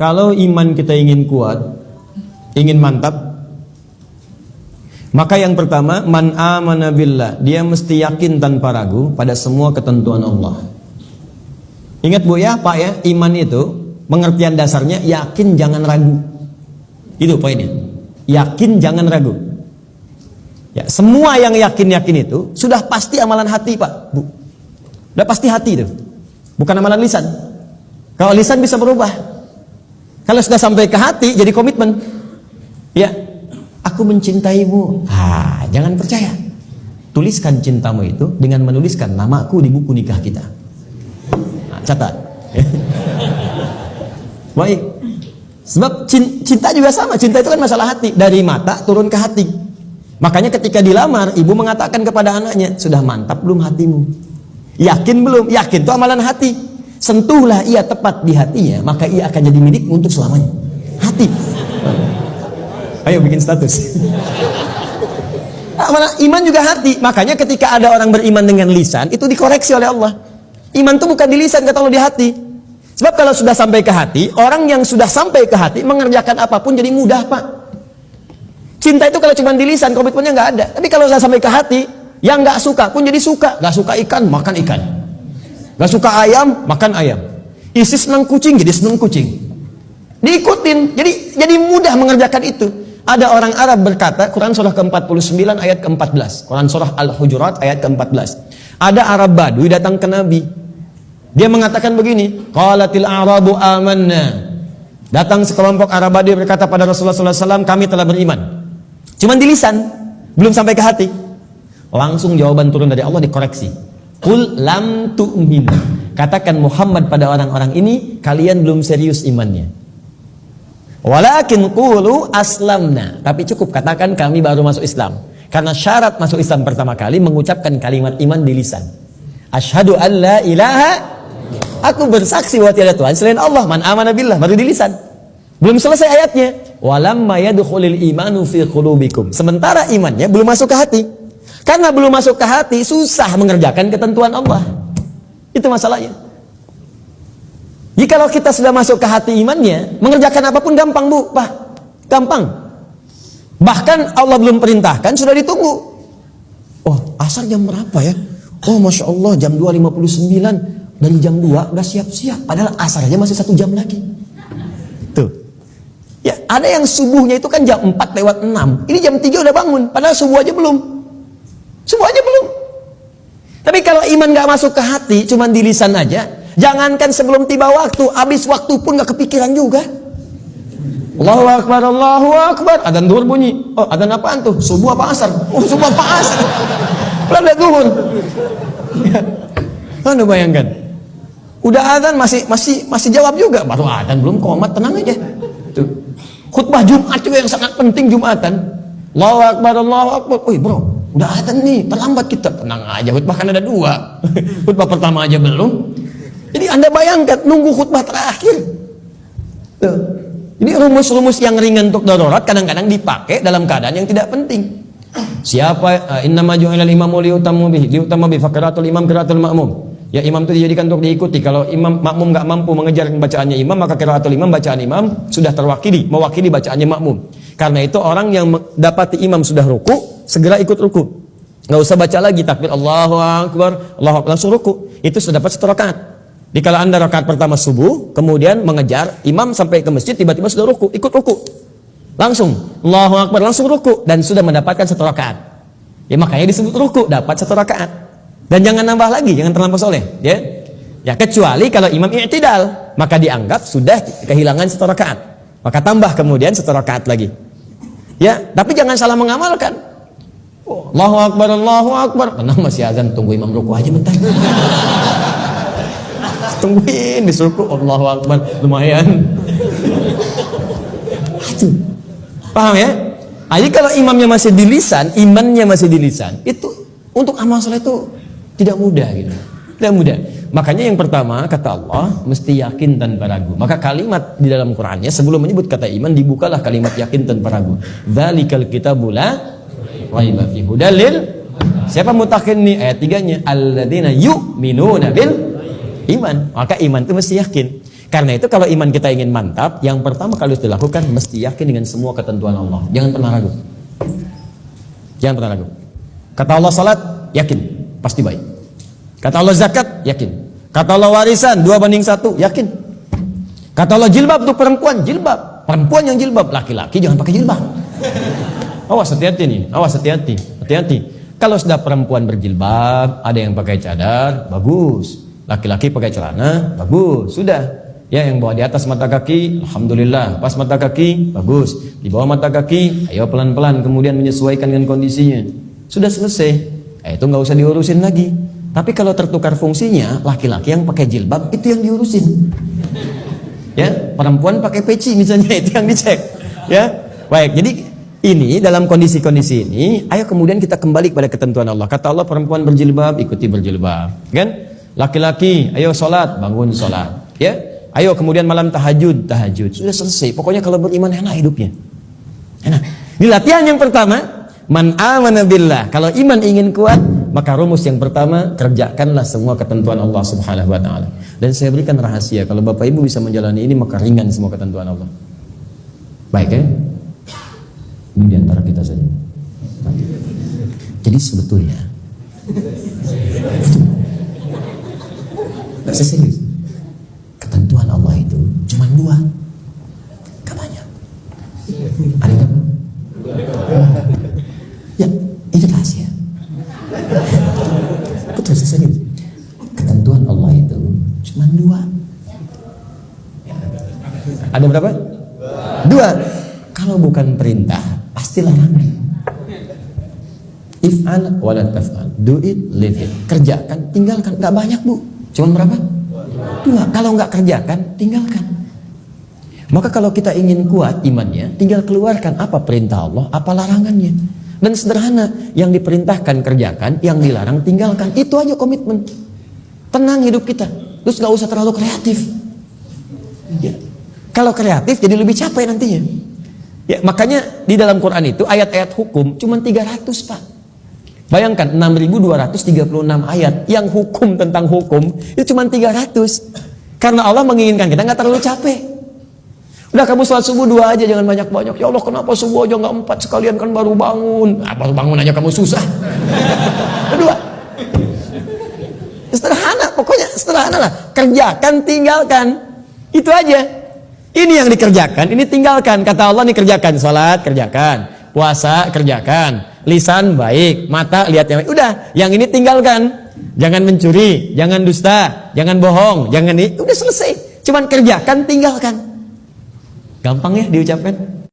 kalau iman kita ingin kuat, ingin mantap, maka yang pertama, man amana billah, dia mesti yakin tanpa ragu pada semua ketentuan Allah. Ingat Bu ya, Pak ya, iman itu pengertian dasarnya yakin jangan ragu. Itu poinnya. Yakin jangan ragu. Ya, semua yang yakin-yakin itu sudah pasti amalan hati, Pak, Bu. Sudah pasti hati itu. Bukan amalan lisan. Kalau lisan bisa berubah. Kalau sudah sampai ke hati jadi komitmen. Ya, aku mencintaimu. Ah, jangan percaya. Tuliskan cintamu itu dengan menuliskan namaku di buku nikah kita. Nah, catat. Baik. Sebab cinta juga sama. Cinta itu kan masalah hati. Dari mata turun ke hati. Makanya ketika dilamar, ibu mengatakan kepada anaknya, sudah mantap belum hatimu? Yakin belum? Yakin itu amalan hati. Sentuhlah ia tepat di hatinya, maka ia akan jadi milik untuk selamanya. Hati. Ayo bikin status. Iman juga hati. Makanya ketika ada orang beriman dengan lisan, itu dikoreksi oleh Allah. Iman itu bukan di lisan, kata Allah di hati. Sebab kalau sudah sampai ke hati, orang yang sudah sampai ke hati mengerjakan apa pun jadi mudah, Pak. Cinta itu kalau cuma di lisan, komitmennya nggak ada. Tapi kalau sudah sampai ke hati, yang nggak suka pun jadi suka. Nggak suka ikan, makan ikan. Nggak suka ayam, makan ayam. Isi senang kucing, jadi senang kucing. Diikutin, jadi jadi mudah mengerjakan itu. Ada orang Arab berkata, Quran surah ke-49 ayat ke-14. Quran surah Al-Hujurat ayat ke-14. Ada Arab Badui datang ke Nabi. Dia mengatakan begini, Qalatil Arabu amanna. Datang sekelompok Arab Badui berkata pada Rasulullah SAW, kami telah beriman. Cuman di lisan, belum sampai ke hati. Langsung jawaban turun dari Allah dikoreksi. Kul lam tu'min. Katakan Muhammad pada orang-orang ini, kalian belum serius imannya. Walakin qulu aslamna. Tapi cukup katakan kami baru masuk Islam. Karena syarat masuk Islam pertama kali mengucapkan kalimat iman di lisan. Asyhadu an la ilaha Aku bersaksi bahwa tiada Tuhan selain Allah. Man amana billah baru di lisan. Belum selesai ayatnya. Walamma yadkhulul imanu fi qulubikum. Sementara imannya belum masuk ke hati. Karena belum masuk ke hati susah mengerjakan ketentuan Allah. Itu masalahnya. Jikalau kita sudah masuk ke hati imannya, mengerjakan apa pun gampang bu, pak, gampang. Bahkan Allah belum perintahkan sudah ditunggu. Oh, asar jam berapa ya? Oh, masya Allah jam 2.59 dari jam 2 udah siap-siap. Padahal asar aja masih satu jam lagi. Tuh. Ya, ada yang subuhnya itu kan jam 4 lewat 6. Ini jam 3 udah bangun. Padahal subuh aja belum. Aja belum. Tapi kalau iman gak masuk ke hati, cuman di lisan aja, Jangankan sebelum tiba waktu, habis waktu pun gak kepikiran juga. Allahu Akbar, Allahu Akbar. Adan duhur bunyi. Oh, adan apaan tuh? Subuh apa asar? Oh, subuh apa asar? Belum ada duhur. Ya. Anda bayangkan. Udah adan masih masih masih jawab juga. Baru adan belum komat, tenang aja. Tuh. Khutbah Jumat juga yang sangat penting Jumatan. Allahu Akbar, Allahu Akbar. Wih bro, udah adan nih, terlambat kita. Tenang aja, khutbah kan ada dua. khutbah pertama aja belum. Jadi Anda bayangkan nunggu khutbah terakhir. Ini rumus-rumus yang ringan untuk darurat kadang-kadang dipakai dalam keadaan yang tidak penting. Siapa uh, inna maju ilal imamu liutamu bihi liutamu bi faqratul imam qiraatul makmum. Ya imam itu dijadikan untuk diikuti. Kalau imam makmum nggak mampu mengejar bacaannya imam, maka qiraatul imam bacaan imam sudah terwakili, mewakili bacaannya makmum. Karena itu orang yang dapati imam sudah ruku, segera ikut ruku. Nggak usah baca lagi takbir Allahu akbar, Allahu akbar langsung ruku. Itu sudah dapat satu rakaat. Di kala anda rakaat pertama subuh, kemudian mengejar imam sampai ke masjid, tiba-tiba sudah ruku, ikut ruku. Langsung, Allahu Akbar, langsung ruku. Dan sudah mendapatkan satu rakaat. Ya makanya disebut ruku, dapat satu rakaat. Dan jangan nambah lagi, jangan terlampau soleh. Ya, ya kecuali kalau imam i'tidal, maka dianggap sudah kehilangan satu rakaat. Maka tambah kemudian satu rakaat lagi. Ya, tapi jangan salah mengamalkan. Allahu Akbar, Allahu Akbar. Tenang masih azan, tunggu imam ruku aja bentar. Tungguin disuruh Allahu Akbar lumayan. Paham ya? Jadi kalau imamnya masih di lisan imannya masih di lisan itu untuk amal soleh itu tidak mudah gitu. Tidak mudah. Makanya yang pertama kata Allah mesti yakin tanpa ragu. Maka kalimat di dalam Qurannya sebelum menyebut kata iman dibukalah kalimat yakin tanpa ragu. Dzalikal kitabula raiba fi hudalil siapa mutakin nih ayat tiganya alladzina yu'minuna bil iman. Maka iman itu mesti yakin. Karena itu kalau iman kita ingin mantap, yang pertama kali harus dilakukan mesti yakin dengan semua ketentuan Allah. Jangan pernah ragu. Jangan pernah ragu. Kata Allah salat, yakin, pasti baik. Kata Allah zakat, yakin. Kata Allah warisan, dua banding satu, yakin. Kata Allah jilbab untuk perempuan, jilbab. Perempuan yang jilbab, laki-laki jangan pakai jilbab. Awas hati-hati nih, awas hati-hati, hati-hati. Kalau sudah perempuan berjilbab, ada yang pakai cadar, bagus. Laki-laki pakai celana, bagus. Sudah. Ya yang bawa di atas mata kaki, alhamdulillah. Pas mata kaki, bagus. Di bawah mata kaki, ayo pelan-pelan kemudian menyesuaikan dengan kondisinya. Sudah selesai. Eh, itu nggak usah diurusin lagi. Tapi kalau tertukar fungsinya, laki-laki yang pakai jilbab itu yang diurusin. Ya, perempuan pakai peci misalnya itu yang dicek. Ya, baik. Jadi ini dalam kondisi-kondisi ini, ayo kemudian kita kembali kepada ketentuan Allah. Kata Allah perempuan berjilbab, ikuti berjilbab. Kan? Laki-laki, ayo sholat, bangun sholat. Ya, ayo kemudian malam tahajud, tahajud. Sudah selesai. Pokoknya kalau beriman enak hidupnya. Enak. Ini latihan yang pertama, man amana billah. Kalau iman ingin kuat, maka rumus yang pertama kerjakanlah semua ketentuan Allah Subhanahu wa taala. Dan saya berikan rahasia, kalau Bapak Ibu bisa menjalani ini maka ringan semua ketentuan Allah. Baik ya? Ini di antara kita saja. Jadi sebetulnya Gak serius. Ketentuan Allah itu cuma dua. Gak banyak. Ada berapa? Ya, itu rahasia. Betul serius. Ketentuan Allah itu cuma dua. Ada berapa? Dua. Kalau bukan perintah pasti larangan. If'al wala taf'al. Do it, leave it. Kerjakan, tinggalkan. Gak banyak bu. Cuma berapa? Dua. Kalau nggak kerjakan, tinggalkan. Maka kalau kita ingin kuat imannya, tinggal keluarkan apa perintah Allah, apa larangannya. Dan sederhana, yang diperintahkan kerjakan, yang dilarang tinggalkan. Itu aja komitmen. Tenang hidup kita. Terus nggak usah terlalu kreatif. Ya. Kalau kreatif jadi lebih capek nantinya. Ya, makanya di dalam Quran itu ayat-ayat hukum cuma 300, Pak. Bayangkan 6236 ayat yang hukum tentang hukum itu cuma 300. Karena Allah menginginkan kita nggak terlalu capek. Udah kamu sholat subuh dua aja jangan banyak-banyak. Ya Allah kenapa subuh aja nggak empat sekalian kan baru bangun. Nah, baru bangun aja kamu susah. Kedua. Sederhana pokoknya sederhana lah. Kerjakan tinggalkan. Itu aja. Ini yang dikerjakan, ini tinggalkan. Kata Allah nih kerjakan, sholat kerjakan, puasa kerjakan, lisan baik, mata lihat yang baik. Udah, yang ini tinggalkan. Jangan mencuri, jangan dusta, jangan bohong, jangan ini. Udah selesai. Cuman kerjakan, tinggalkan. Gampang ya diucapkan?